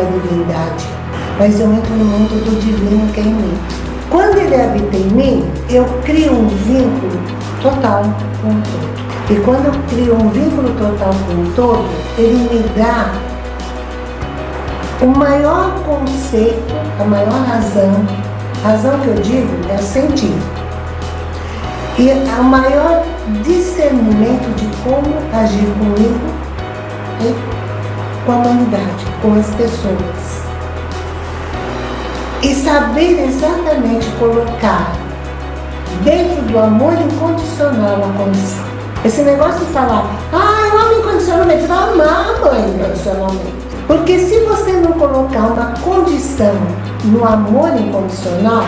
a divindade, mas eu entro no mundo do divino que é em mim. Quando ele habita em mim, eu crio um vínculo total com o todo. E quando eu crio um vínculo total com o todo, ele me dá o maior conceito, a maior razão, razão que eu digo é o sentido. E o maior discernimento de como agir comigo e com a humanidade, com as pessoas. E saber exatamente colocar dentro do amor incondicional a condição. Esse negócio de falar, ah, eu amo incondicionalmente, vai amar a mãe incondicionalmente. Porque se você não colocar uma condição no amor incondicional,